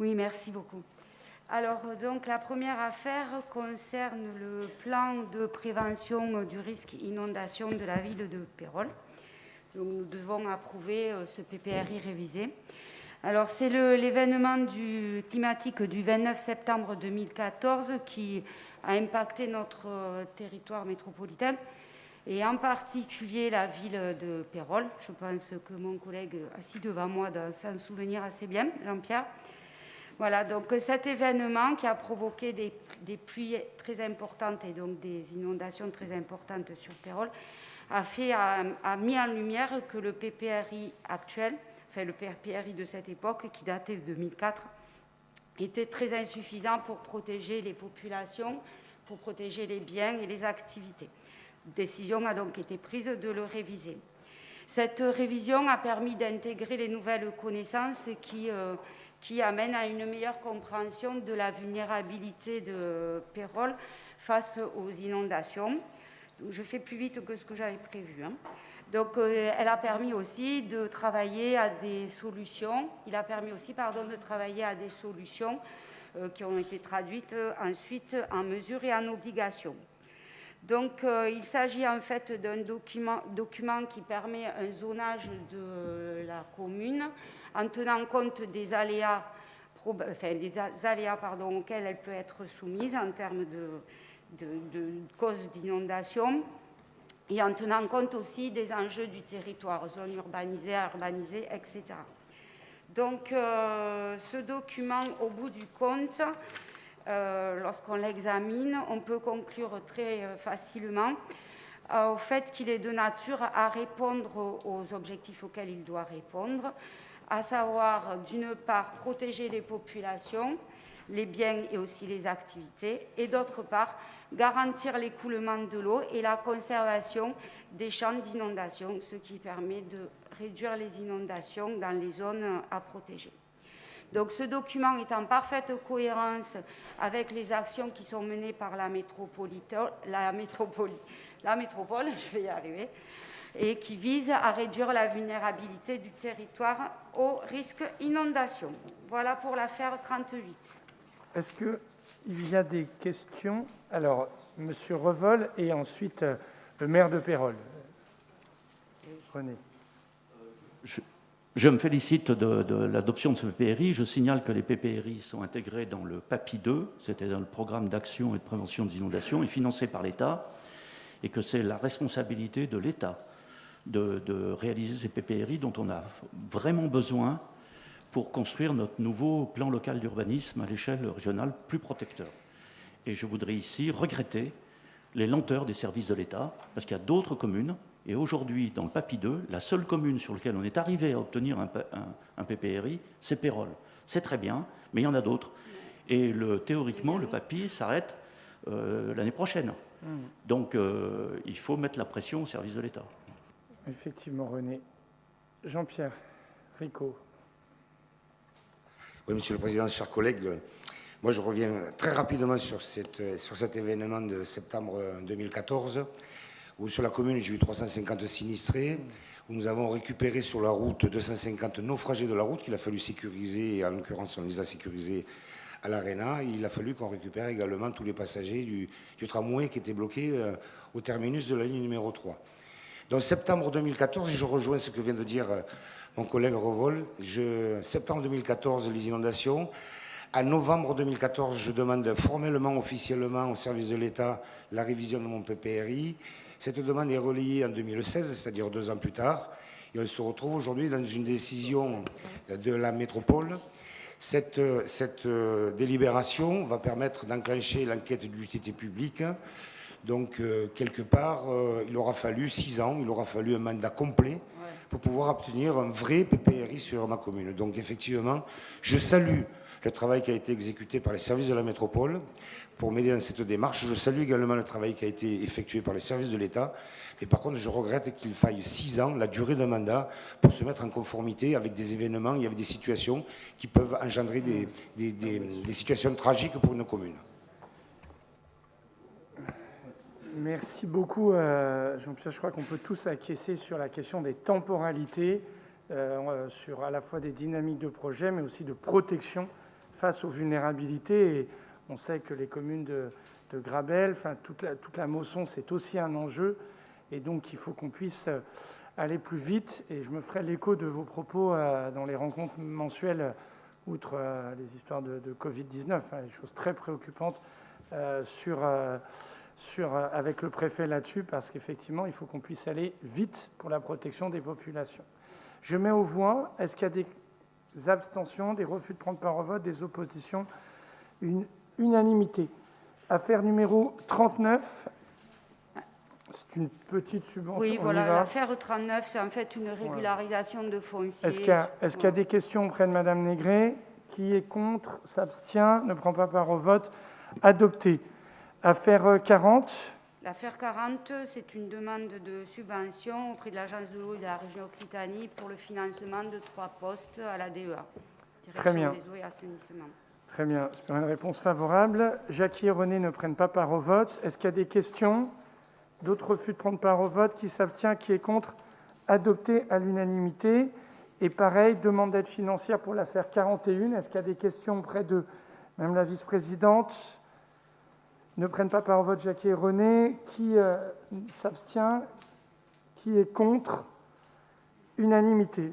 Oui, merci beaucoup. Alors, donc, la première affaire concerne le plan de prévention du risque inondation de la ville de Pérol. Nous devons approuver euh, ce PPRI révisé. Alors, c'est l'événement climatique du 29 septembre 2014 qui a impacté notre euh, territoire métropolitain et en particulier la ville de Pérol. Je pense que mon collègue assis devant moi doit s'en souvenir assez bien, Jean-Pierre. Voilà, donc cet événement qui a provoqué des, pluies très importantes et donc des inondations très importantes sur Pérol a, mis en lumière que le PPRI actuel, enfin le PPRI de cette époque qui datait de 2004, était très insuffisant pour protéger les populations, pour protéger les biens et les activités. Décision a donc été prise de le réviser. Cette révision a permis d'intégrer les nouvelles connaissances qui, euh, qui amène à une meilleure compréhension de la vulnérabilité de Pérol face aux inondations. je fais plus vite que ce que j'avais prévu. Hein. Donc, euh, elle a permis aussi de travailler à des solutions. Il a permis aussi, pardon, de travailler à des solutions euh, qui ont été traduites ensuite en mesures et en obligations. Donc, il s'agit en fait d'un document, document, qui permet un zonage de la commune en tenant compte des aléas, des aléas pardon, auxquels elle peut être soumise en termes de, causes d'inondation et en tenant compte aussi des enjeux du territoire, zones urbanisées, urbanisées, etc. Donc, euh, ce document, au bout du compte, euh, lorsqu'on l'examine, on peut conclure très euh, facilement au fait qu'il est de nature à répondre aux objectifs auxquels il doit répondre, à savoir d'une part protéger les populations, les biens et aussi les activités, et d'autre part garantir l'écoulement de l'eau et la conservation des champs d'inondation, ce qui permet de réduire les inondations dans les zones à protéger. Donc ce document est en parfaite cohérence avec les actions qui sont menées par la, la, métropole, la métropole, je vais y arriver, et qui vise à réduire la vulnérabilité du territoire au risque inondation. Voilà pour l'affaire 38. Est-ce qu'il y a des questions? Alors, Monsieur Revol et ensuite euh, le maire de Pérol. René. Je, me félicite de, l'adoption de ce PPRI. Je signale que les PPRI sont intégrés dans le PAPI 2, c'était dans le programme d'action et de prévention des inondations, et financé par l'État, et que c'est la responsabilité de l'État de, réaliser ces PPRI dont on a vraiment besoin pour construire notre nouveau plan local d'urbanisme à l'échelle régionale plus protecteur. Et je voudrais ici regretter les lenteurs des services de l'État, parce qu'il y a d'autres communes, et aujourd'hui, dans le PAPI 2, la seule commune sur laquelle on est arrivé à obtenir un, PPRI, c'est Pérol. C'est très bien, mais il y en a d'autres. Et le, théoriquement, le PAPI s'arrête euh, l'année prochaine. Mmh. Donc, euh, il faut mettre la pression au service de l'État. Effectivement, René. Jean-Pierre Rico. Oui, Monsieur le Président, chers collègues, moi je reviens très rapidement sur, cette, sur cet événement de septembre 2014, sur la commune j'ai eu 350 sinistrés, nous avons récupéré sur la route 250 naufragés de la route qu'il a fallu sécuriser, et en l'occurrence on les a sécurisés à l'Arena. Il a fallu qu'on récupère également tous les passagers du, tramway qui étaient bloqués euh, au terminus de la ligne numéro 3. Donc septembre 2014, je rejoins ce que vient de dire euh, mon collègue Revol, je, septembre 2014, les inondations. En novembre 2014, je demande formellement, officiellement au service de l'État la révision de mon PPRI. Cette demande est relayée en 2016, c'est-à-dire deux ans plus tard. Et on se retrouve aujourd'hui dans une décision de la métropole. Cette, cette euh, délibération va permettre d'enclencher l'enquête d'utilité publique donc, euh, quelque part, euh, il aura fallu six ans, il aura fallu un mandat complet pour pouvoir obtenir un vrai PPRI sur ma commune. Donc, effectivement, je salue le travail qui a été exécuté par les services de la métropole pour m'aider dans cette démarche. Je salue également le travail qui a été effectué par les services de l'État. Et par contre, je regrette qu'il faille six ans, la durée d'un mandat, pour se mettre en conformité avec des événements et avec des situations qui peuvent engendrer des situations tragiques pour une commune. Merci beaucoup, euh, Jean-Pierre. Je crois qu'on peut tous acquiescer sur la question des temporalités. euh, sur à la fois des dynamiques de projet, mais aussi de protection face aux vulnérabilités. On sait que les communes de, de Grabel, toute la, toute la Mosson, c'est aussi un enjeu. Et donc il faut qu'on puisse aller plus vite. Et je me ferai l'écho de vos propos euh, dans les rencontres mensuelles, outre euh, les histoires de, de Covid-19, hein, des choses très préoccupantes euh, euh, euh, avec le préfet là-dessus, parce qu'effectivement, il faut qu'on puisse aller vite pour la protection des populations. Je mets aux voix, est-ce qu'il y a des abstentions, des refus de prendre part au vote, des oppositions Une unanimité. Affaire numéro 39, c'est une petite subvention. Oui, voilà, l'affaire 39, c'est en fait une régularisation de foncier. Est-ce qu'il y, a- y des questions auprès de Madame Négré? Qui est contre? S'abstient? Ne prend pas part au vote Adopté. Affaire euh, 40. L'affaire 40, c'est une demande de subvention auprès de l'Agence de l'eau et de la région Occitanie pour le financement de trois postes à la DEA. Très bien. des eaux et assainissement. Très bien, c'est une réponse favorable. Jackie et René ne prennent pas part au vote. Est-ce qu'il y a des questions? D'autres refus de prendre part au vote? Qui s'abstient? Qui est contre? Adopté à l'unanimité. Et pareil, demande d'aide financière pour l'affaire 41. Est-ce qu'il y a des questions auprès de Madame la vice-présidente? Ne prennent pas part au vote Jackie et René. Qui euh, s'abstient Qui est contre? Unanimité.